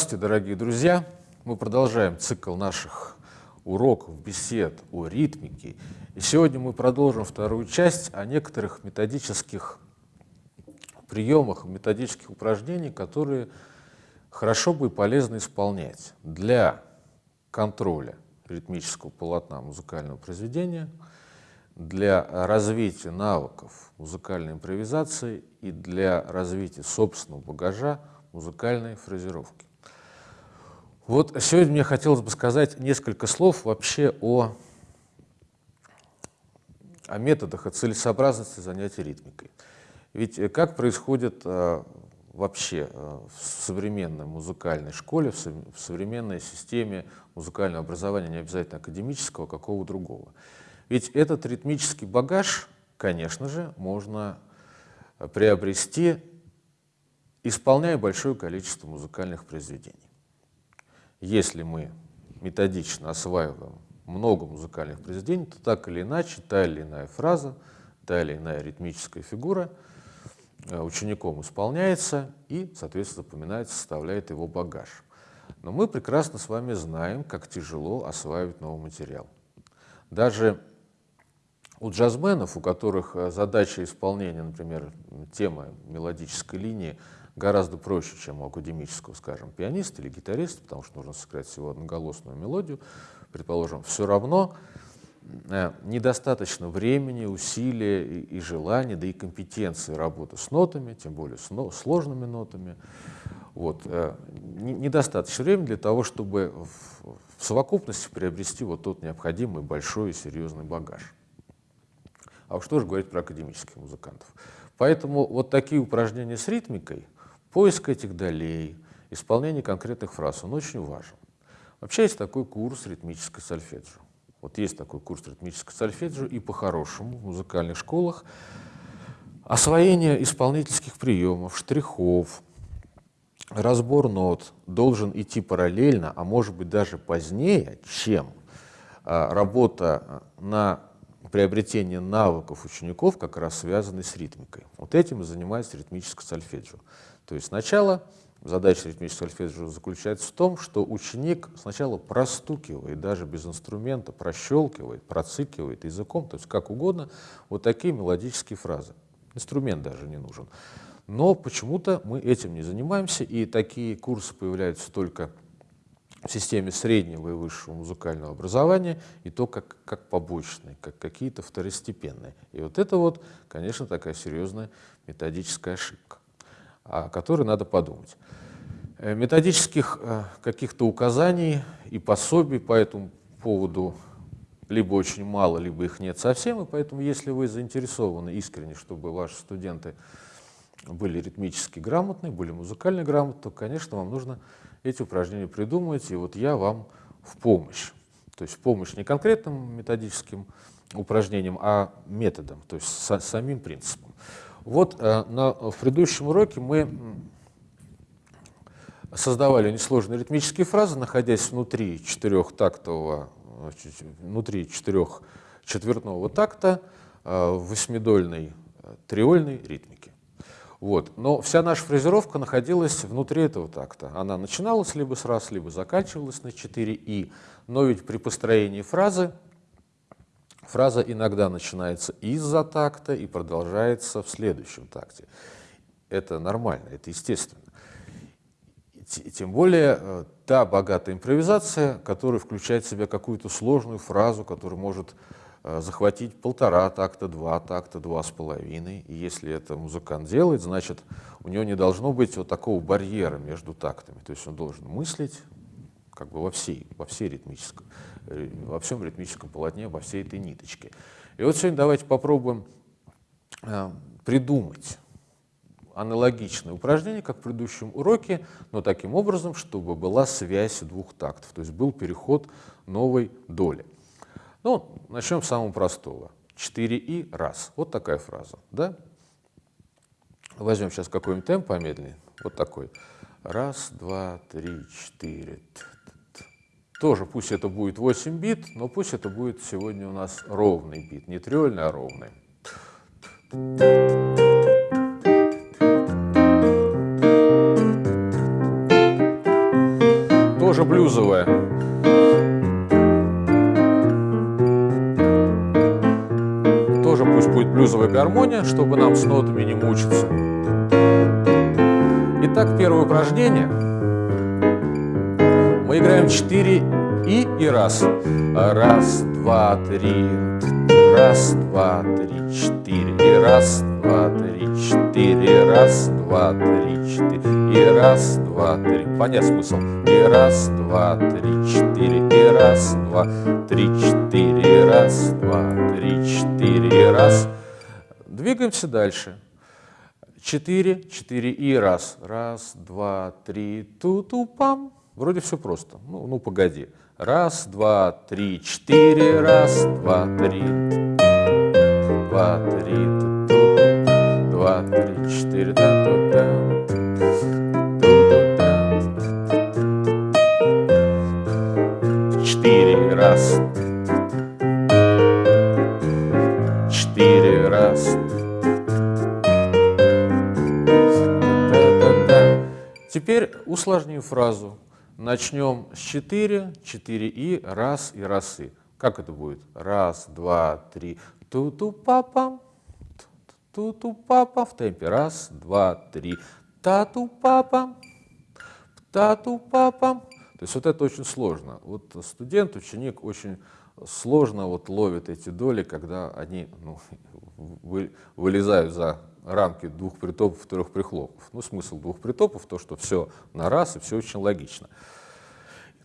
Здравствуйте, дорогие друзья! Мы продолжаем цикл наших уроков, бесед о ритмике. И сегодня мы продолжим вторую часть о некоторых методических приемах, методических упражнениях, которые хорошо бы и полезно исполнять для контроля ритмического полотна музыкального произведения, для развития навыков музыкальной импровизации и для развития собственного багажа музыкальной фразировки. Вот сегодня мне хотелось бы сказать несколько слов вообще о, о методах, о целесообразности занятий ритмикой. Ведь э, как происходит э, вообще э, в современной музыкальной школе, в, со, в современной системе музыкального образования, не обязательно академического, какого другого. Ведь этот ритмический багаж, конечно же, можно приобрести исполняя большое количество музыкальных произведений. Если мы методично осваиваем много музыкальных произведений, то так или иначе, та или иная фраза, та или иная ритмическая фигура э, учеником исполняется и, соответственно, запоминается, составляет его багаж. Но мы прекрасно с вами знаем, как тяжело осваивать новый материал. Даже у джазменов, у которых э, задача исполнения, например, темы мелодической линии гораздо проще, чем у академического, скажем, пианиста или гитариста, потому что нужно сыграть всего одноголосную мелодию, предположим, все равно э, недостаточно времени, усилия и, и желания, да и компетенции работы с нотами, тем более с но, сложными нотами. Вот, э, не, недостаточно времени для того, чтобы в, в совокупности приобрести вот тот необходимый большой и серьезный багаж. А что же говорить про академических музыкантов. Поэтому вот такие упражнения с ритмикой – Поиск этих долей, исполнение конкретных фраз, он очень важен. Вообще есть такой курс ритмической сольфеджио. Вот есть такой курс ритмической сольфеджио, и по-хорошему в музыкальных школах освоение исполнительских приемов, штрихов, разбор нот должен идти параллельно, а может быть даже позднее, чем а, работа на приобретение навыков учеников, как раз связанной с ритмикой. Вот этим и занимается ритмическое сольфеджио. То есть сначала задача ритмического сольфеджио заключается в том, что ученик сначала простукивает, даже без инструмента, прощелкивает, процикивает языком, то есть как угодно, вот такие мелодические фразы. Инструмент даже не нужен. Но почему-то мы этим не занимаемся, и такие курсы появляются только в системе среднего и высшего музыкального образования, и то как, как побочные, как какие-то второстепенные. И вот это вот, конечно, такая серьезная методическая ошибка о которой надо подумать. Э, методических э, каких-то указаний и пособий по этому поводу либо очень мало, либо их нет совсем, и поэтому, если вы заинтересованы искренне, чтобы ваши студенты были ритмически грамотны, были музыкально грамотны, то, конечно, вам нужно эти упражнения придумать, и вот я вам в помощь. То есть помощь не конкретным методическим упражнениям, а методом, то есть самим принципом. Вот э, на, в предыдущем уроке мы создавали несложные ритмические фразы, находясь внутри четырехтактового, внутри четырех четвертного такта э, в восьмидольной э, триольной ритмике. Вот. Но вся наша фразировка находилась внутри этого такта. Она начиналась либо с раз, либо заканчивалась на 4 и. Но ведь при построении фразы Фраза иногда начинается из-за такта и продолжается в следующем такте. Это нормально, это естественно. Тем более э, та богатая импровизация, которая включает в себя какую-то сложную фразу, которая может э, захватить полтора такта, два такта, два с половиной. И если это музыкант делает, значит, у него не должно быть вот такого барьера между тактами. То есть он должен мыслить как бы во всей, во всей ритмическом во всем ритмическом полотне, во всей этой ниточке. И вот сегодня давайте попробуем э, придумать аналогичное упражнение, как в предыдущем уроке, но таким образом, чтобы была связь двух тактов, то есть был переход новой доли. Ну, начнем с самого простого. 4 и раз. Вот такая фраза. Да? Возьмем сейчас какой-нибудь темп помедленнее. Вот такой. Раз, два, три, четыре. Тоже пусть это будет 8 бит, но пусть это будет сегодня у нас ровный бит, не триольный, а ровный. тоже блюзовая. Тоже пусть будет блюзовая гармония, чтобы нам с нотами не мучиться. Итак, первое упражнение. Мы играем 4 и и раз. Раз, два, три. Раз, два, три, четыре. И раз, два, три, четыре. Раз, два, три, четыре. И раз, два, три. Понять смысл. И раз, два, три, четыре. И раз, два, три, четыре. И раз, два, три, четыре. И раз. Двигаемся дальше. Четыре, четыре и раз. Раз, два, три, ту-ту-пам. Вроде все просто. Ну, ну погоди. Раз, два, три, четыре. Раз, два, три. Два, три. Два, три, четыре. Да, ту, да. Четыре раз. Четыре раз. Теперь усложню фразу. Начнем с 4, 4 и, раз и расы. Как это будет? Раз, два, три. Ту-ту папа, ту-ту папа в темпе. Раз, два, три. Тату папа, тату папа. То есть вот это очень сложно. Вот студент, ученик очень сложно вот ловит эти доли, когда они ну, вы, вылезают за рамки двух притопов, трех прихлопов. Ну, смысл двух притопов, то, что все на раз и все очень логично.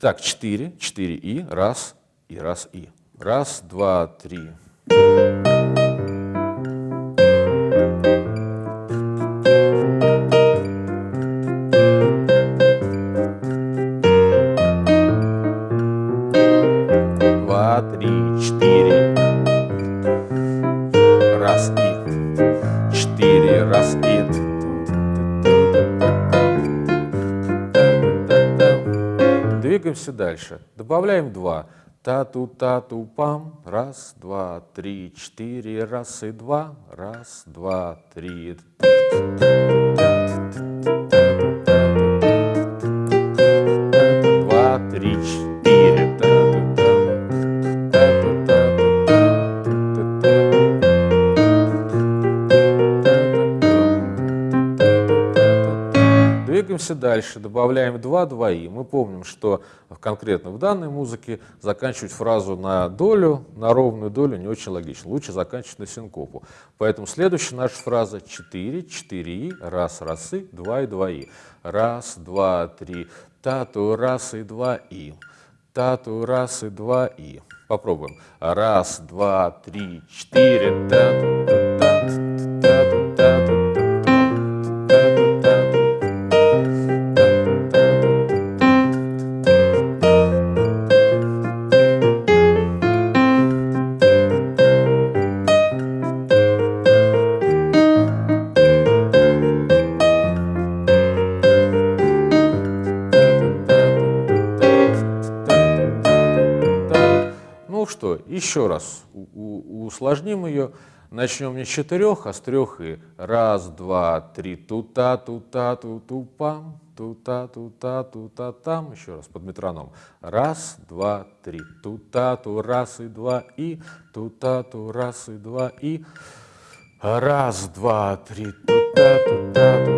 Так, четыре, четыре и, раз, и раз, и. Раз, два, три. Двигаемся дальше. Добавляем два. Та-ту-та-ту-пам. Раз, два, три, четыре. Раз и два. Раз, два, три. Дальше, добавляем 2, 2 и. Мы помним, что конкретно в данной музыке заканчивать фразу на долю, на ровную долю не очень логично. Лучше заканчивать на синкопу. Поэтому следующая наша фраза 4, 4 и, раз, раз и, 2 и, 2 и. Раз, два, три, тату, раз и, два и. Тату, раз и, два и. Попробуем. Раз, два, три, четыре, тату, еще раз усложним ее. Начнем не с четырех, а с трех и раз, два, три, тута, тута, ту пам, тута, тута, тута, там. Еще раз под метроном. Раз, два, три, тута, ту, раз и два и, тута, ту, раз и два и. Раз, два, три, тута, тута, тута,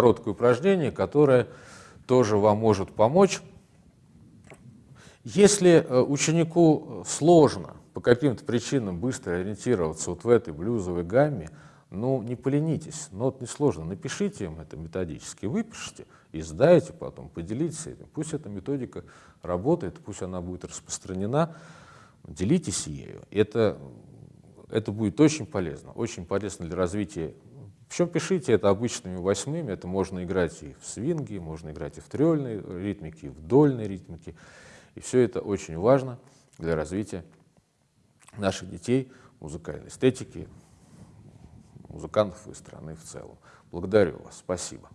короткое упражнение, которое тоже вам может помочь. Если э, ученику сложно по каким-то причинам быстро ориентироваться вот в этой блюзовой гамме, ну, не поленитесь, нот несложно, напишите им это методически, выпишите и сдайте потом, поделитесь этим. Пусть эта методика работает, пусть она будет распространена, делитесь ею. Это, это будет очень полезно, очень полезно для развития причем пишите это обычными восьмыми, это можно играть и в свинге, можно играть и в трельной ритмике, и в дольной ритмике. И все это очень важно для развития наших детей, музыкальной эстетики, музыкантов и страны в целом. Благодарю вас, спасибо.